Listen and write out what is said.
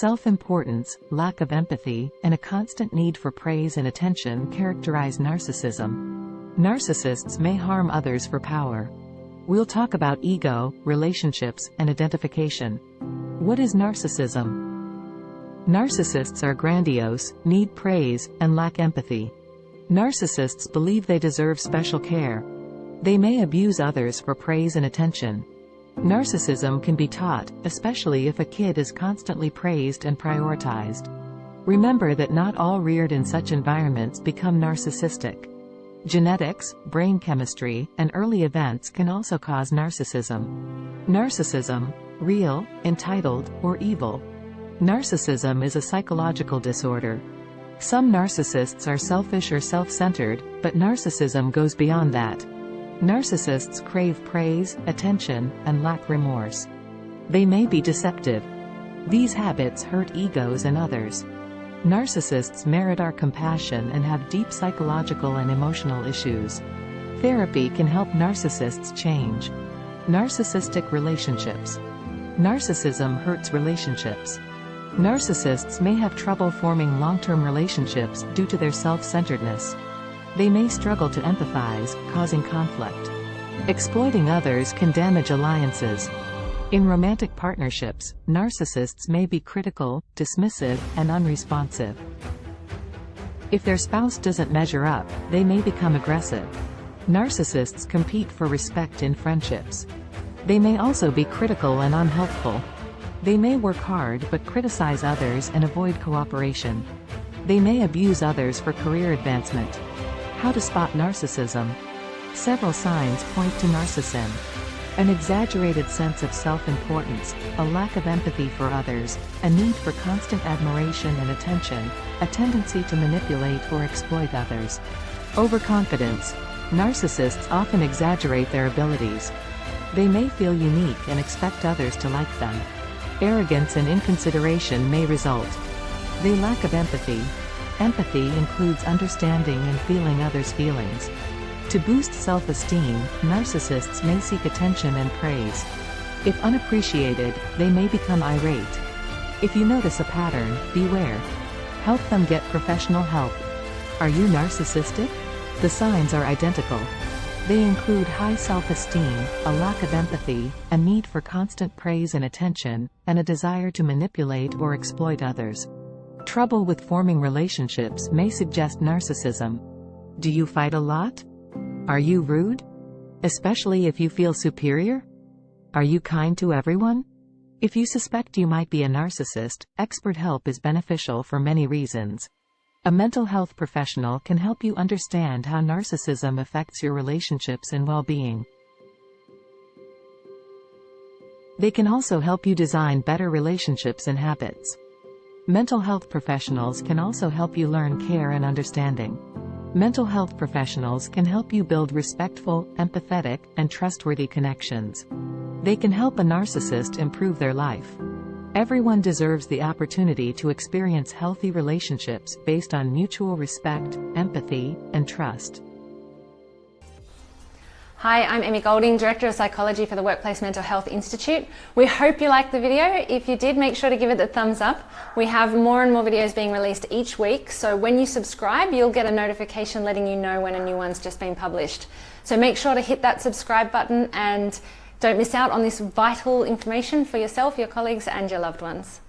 Self-importance, lack of empathy, and a constant need for praise and attention characterize narcissism. Narcissists may harm others for power. We'll talk about ego, relationships, and identification. What is narcissism? Narcissists are grandiose, need praise, and lack empathy. Narcissists believe they deserve special care. They may abuse others for praise and attention. Narcissism can be taught, especially if a kid is constantly praised and prioritized. Remember that not all reared in such environments become narcissistic. Genetics, brain chemistry, and early events can also cause narcissism. Narcissism, real, entitled, or evil. Narcissism is a psychological disorder. Some narcissists are selfish or self-centered, but narcissism goes beyond that. Narcissists crave praise, attention, and lack remorse. They may be deceptive. These habits hurt egos and others. Narcissists merit our compassion and have deep psychological and emotional issues. Therapy can help narcissists change. Narcissistic relationships. Narcissism hurts relationships. Narcissists may have trouble forming long-term relationships due to their self-centeredness. They may struggle to empathize, causing conflict. Exploiting others can damage alliances. In romantic partnerships, narcissists may be critical, dismissive, and unresponsive. If their spouse doesn't measure up, they may become aggressive. Narcissists compete for respect in friendships. They may also be critical and unhelpful. They may work hard but criticize others and avoid cooperation. They may abuse others for career advancement. How to spot narcissism. Several signs point to narcissism. An exaggerated sense of self-importance, a lack of empathy for others, a need for constant admiration and attention, a tendency to manipulate or exploit others. Overconfidence. Narcissists often exaggerate their abilities. They may feel unique and expect others to like them. Arrogance and inconsideration may result. They lack of empathy. Empathy includes understanding and feeling others' feelings. To boost self-esteem, narcissists may seek attention and praise. If unappreciated, they may become irate. If you notice a pattern, beware. Help them get professional help. Are you narcissistic? The signs are identical. They include high self-esteem, a lack of empathy, a need for constant praise and attention, and a desire to manipulate or exploit others. Trouble with forming relationships may suggest narcissism. Do you fight a lot? Are you rude? Especially if you feel superior? Are you kind to everyone? If you suspect you might be a narcissist, expert help is beneficial for many reasons. A mental health professional can help you understand how narcissism affects your relationships and well-being. They can also help you design better relationships and habits. Mental health professionals can also help you learn care and understanding. Mental health professionals can help you build respectful, empathetic, and trustworthy connections. They can help a narcissist improve their life. Everyone deserves the opportunity to experience healthy relationships based on mutual respect, empathy, and trust. Hi, I'm Emmy Golding, Director of Psychology for the Workplace Mental Health Institute. We hope you liked the video. If you did, make sure to give it a thumbs up. We have more and more videos being released each week, so when you subscribe, you'll get a notification letting you know when a new one's just been published. So make sure to hit that subscribe button and don't miss out on this vital information for yourself, your colleagues and your loved ones.